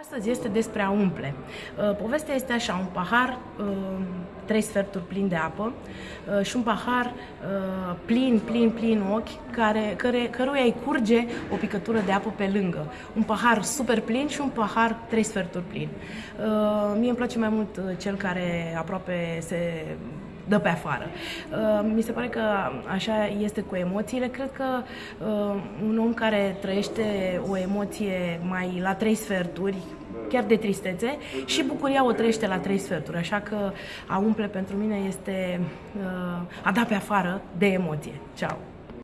Astăzi este despre a umple. Uh, povestea este așa, un pahar, uh, trei sferturi plin de apă uh, și un pahar plin, plin, plin ochi, care, care, căruia îi curge o picătură de apă pe lângă. Un pahar super plin și un pahar trei sferturi plin. Mie îmi place mai mult cel care aproape se dă pe afară. Uh, mi se pare că așa este cu emoțiile. Cred că uh, un om care trăiește o emoție mai la trei sferturi, chiar de tristețe, și bucuria o trăiește la trei sferturi. Așa că a umple pentru mine este uh, a da pe afară de emoție. Ciao!